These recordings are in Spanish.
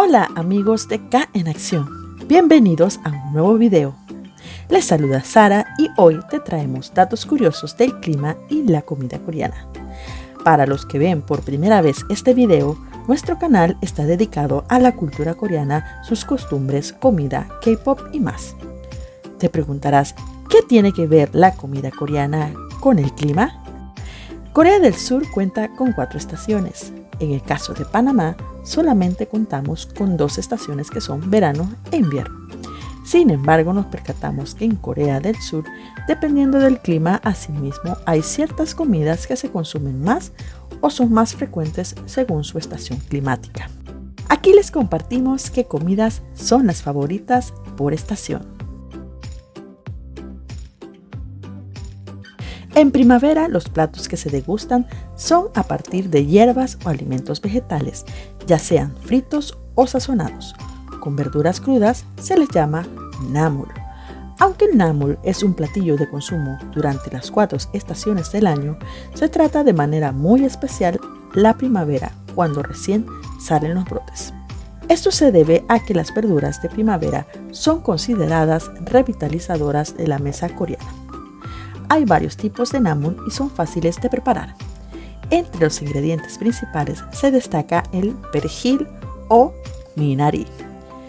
Hola amigos de K en Acción, bienvenidos a un nuevo video. Les saluda Sara y hoy te traemos datos curiosos del clima y la comida coreana. Para los que ven por primera vez este video, nuestro canal está dedicado a la cultura coreana, sus costumbres, comida, K-pop y más. Te preguntarás, ¿qué tiene que ver la comida coreana con el clima? Corea del Sur cuenta con cuatro estaciones. En el caso de Panamá, solamente contamos con dos estaciones que son verano e invierno. Sin embargo, nos percatamos que en Corea del Sur, dependiendo del clima, asimismo hay ciertas comidas que se consumen más o son más frecuentes según su estación climática. Aquí les compartimos qué comidas son las favoritas por estación. En primavera, los platos que se degustan son a partir de hierbas o alimentos vegetales, ya sean fritos o sazonados. Con verduras crudas se les llama namul. Aunque el namul es un platillo de consumo durante las cuatro estaciones del año, se trata de manera muy especial la primavera, cuando recién salen los brotes. Esto se debe a que las verduras de primavera son consideradas revitalizadoras de la mesa coreana. Hay varios tipos de namun y son fáciles de preparar. Entre los ingredientes principales se destaca el perejil o minari.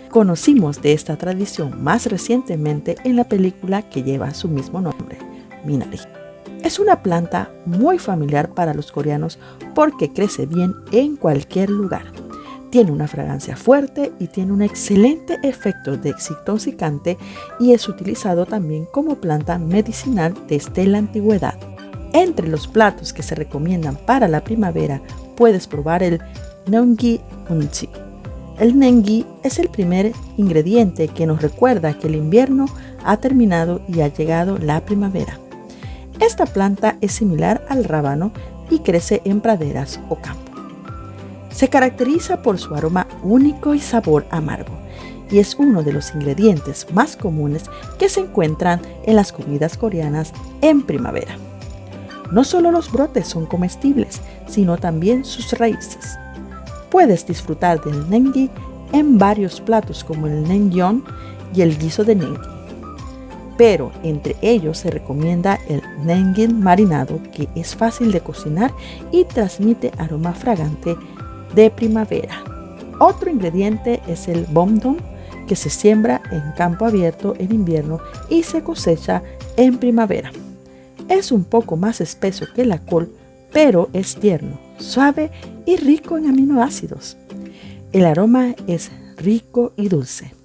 Conocimos de esta tradición más recientemente en la película que lleva su mismo nombre, Minari. Es una planta muy familiar para los coreanos porque crece bien en cualquier lugar. Tiene una fragancia fuerte y tiene un excelente efecto desintoxicante y es utilizado también como planta medicinal desde la antigüedad. Entre los platos que se recomiendan para la primavera puedes probar el Nongi Unchi. El Nengi es el primer ingrediente que nos recuerda que el invierno ha terminado y ha llegado la primavera. Esta planta es similar al rábano y crece en praderas o campos. Se caracteriza por su aroma único y sabor amargo y es uno de los ingredientes más comunes que se encuentran en las comidas coreanas en primavera. No solo los brotes son comestibles, sino también sus raíces. Puedes disfrutar del nengi en varios platos como el nengyong y el guiso de nengi. Pero entre ellos se recomienda el nengin marinado que es fácil de cocinar y transmite aroma fragante de primavera. Otro ingrediente es el bomdon, que se siembra en campo abierto en invierno y se cosecha en primavera. Es un poco más espeso que la col, pero es tierno, suave y rico en aminoácidos. El aroma es rico y dulce.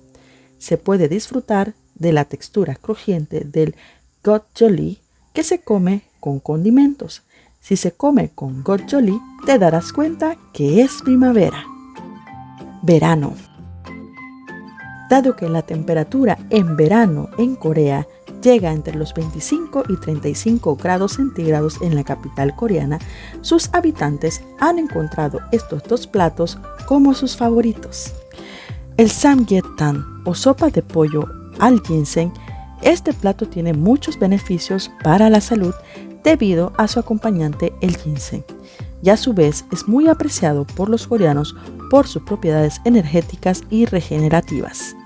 Se puede disfrutar de la textura crujiente del gochujang que se come con condimentos. Si se come con gochujang, te darás cuenta que es primavera. Verano. Dado que la temperatura en verano en Corea llega entre los 25 y 35 grados centígrados en la capital coreana, sus habitantes han encontrado estos dos platos como sus favoritos. El samgyeopsal o sopa de pollo al ginseng, este plato tiene muchos beneficios para la salud debido a su acompañante el ginseng, y a su vez es muy apreciado por los coreanos por sus propiedades energéticas y regenerativas.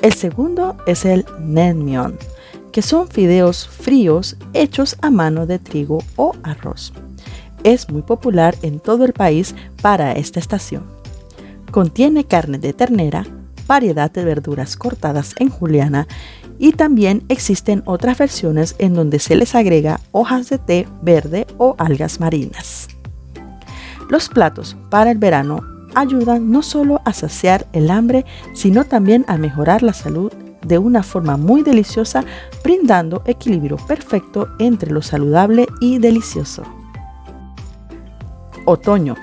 El segundo es el naengmyeon, que son fideos fríos hechos a mano de trigo o arroz. Es muy popular en todo el país para esta estación. Contiene carne de ternera, variedad de verduras cortadas en juliana y también existen otras versiones en donde se les agrega hojas de té verde o algas marinas. Los platos para el verano ayudan no solo a saciar el hambre, sino también a mejorar la salud de una forma muy deliciosa, brindando equilibrio perfecto entre lo saludable y delicioso. Otoño.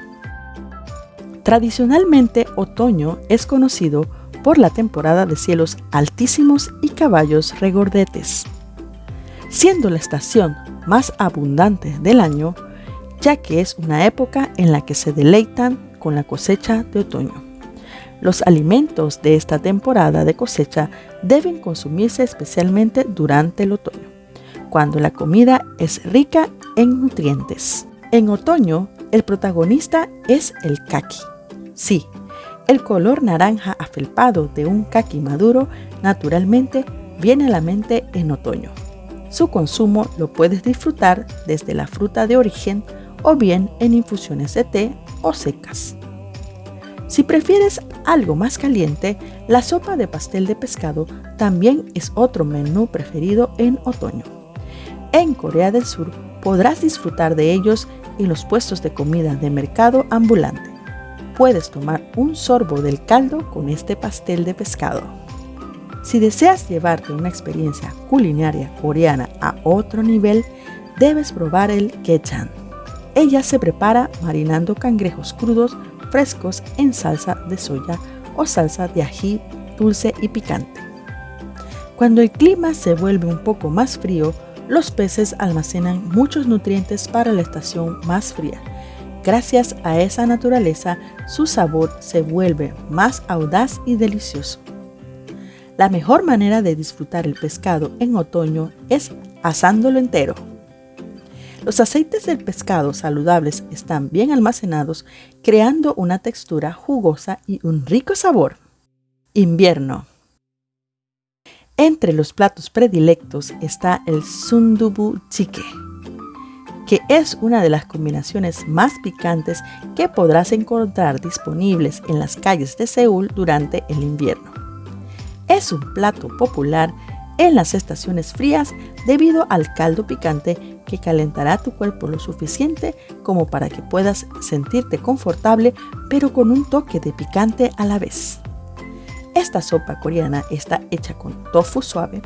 Tradicionalmente, otoño es conocido por la temporada de cielos altísimos y caballos regordetes, siendo la estación más abundante del año, ya que es una época en la que se deleitan con la cosecha de otoño. Los alimentos de esta temporada de cosecha deben consumirse especialmente durante el otoño, cuando la comida es rica en nutrientes. En otoño, el protagonista es el kaki. Sí, El color naranja afelpado de un caqui maduro naturalmente viene a la mente en otoño. Su consumo lo puedes disfrutar desde la fruta de origen o bien en infusiones de té o secas. Si prefieres algo más caliente, la sopa de pastel de pescado también es otro menú preferido en otoño. En Corea del Sur podrás disfrutar de ellos en los puestos de comida de mercado ambulante. Puedes tomar un sorbo del caldo con este pastel de pescado. Si deseas llevarte una experiencia culinaria coreana a otro nivel, debes probar el kechan. Ella se prepara marinando cangrejos crudos frescos en salsa de soya o salsa de ají dulce y picante. Cuando el clima se vuelve un poco más frío, los peces almacenan muchos nutrientes para la estación más fría. Gracias a esa naturaleza, su sabor se vuelve más audaz y delicioso. La mejor manera de disfrutar el pescado en otoño es asándolo entero. Los aceites del pescado saludables están bien almacenados, creando una textura jugosa y un rico sabor. Invierno. Entre los platos predilectos está el sundubu chique, que es una de las combinaciones más picantes que podrás encontrar disponibles en las calles de Seúl durante el invierno. Es un plato popular en las estaciones frías debido al caldo picante que calentará tu cuerpo lo suficiente como para que puedas sentirte confortable pero con un toque de picante a la vez. Esta sopa coreana está hecha con tofu suave,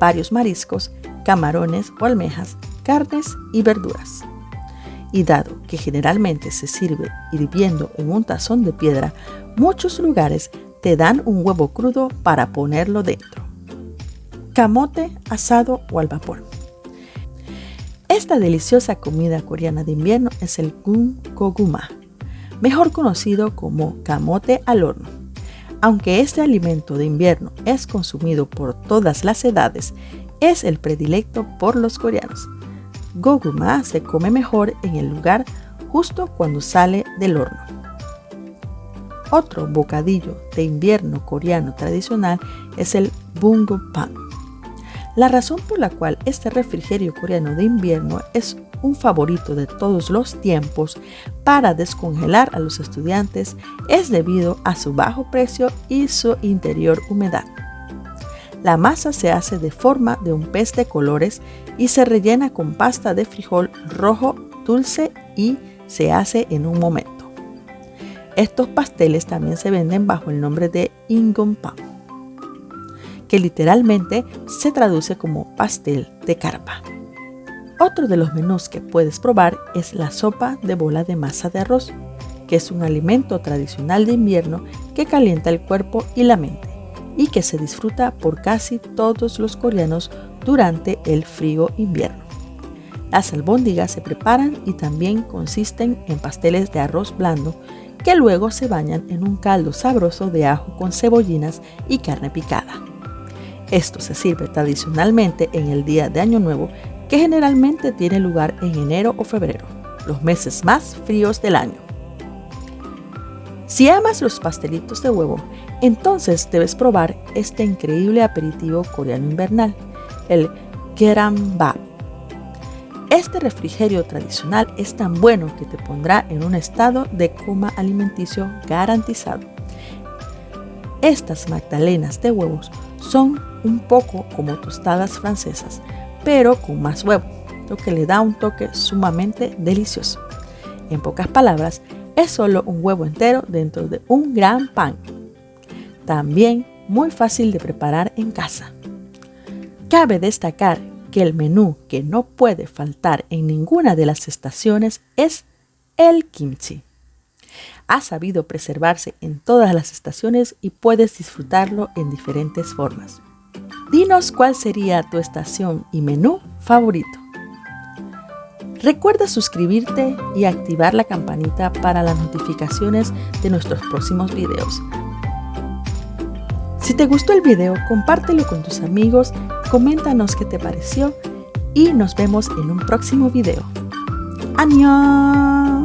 varios mariscos, camarones o almejas, carnes y verduras. Y dado que generalmente se sirve hirviendo en un tazón de piedra, muchos lugares te dan un huevo crudo para ponerlo dentro. Camote asado o al vapor. Esta deliciosa comida coreana de invierno es el koguma, mejor conocido como camote al horno. Aunque este alimento de invierno es consumido por todas las edades, es el predilecto por los coreanos. Goguma se come mejor en el lugar justo cuando sale del horno. Otro bocadillo de invierno coreano tradicional es el pan. La razón por la cual este refrigerio coreano de invierno es un favorito de todos los tiempos para descongelar a los estudiantes es debido a su bajo precio y su interior humedad. La masa se hace de forma de un pez de colores y se rellena con pasta de frijol rojo dulce y se hace en un momento. Estos pasteles también se venden bajo el nombre de Ingompan, que literalmente se traduce como pastel de carpa. Otro de los menús que puedes probar es la sopa de bola de masa de arroz, que es un alimento tradicional de invierno que calienta el cuerpo y la mente y que se disfruta por casi todos los coreanos durante el frío invierno. Las albóndigas se preparan y también consisten en pasteles de arroz blando que luego se bañan en un caldo sabroso de ajo con cebollinas y carne picada. Esto se sirve tradicionalmente en el día de Año Nuevo, que generalmente tiene lugar en enero o febrero, los meses más fríos del año. Si amas los pastelitos de huevo, entonces debes probar este increíble aperitivo coreano invernal, el Gerambap. Este refrigerio tradicional es tan bueno que te pondrá en un estado de coma alimenticio garantizado. Estas magdalenas de huevos son un poco como tostadas francesas, pero con más huevo, lo que le da un toque sumamente delicioso. En pocas palabras, es solo un huevo entero dentro de un gran pan. También muy fácil de preparar en casa. Cabe destacar que el menú que no puede faltar en ninguna de las estaciones es el kimchi. Ha sabido preservarse en todas las estaciones y puedes disfrutarlo en diferentes formas. Dinos cuál sería tu estación y menú favorito. Recuerda suscribirte y activar la campanita para las notificaciones de nuestros próximos videos. Si te gustó el video, compártelo con tus amigos, coméntanos qué te pareció y nos vemos en un próximo video. ¡Adiós!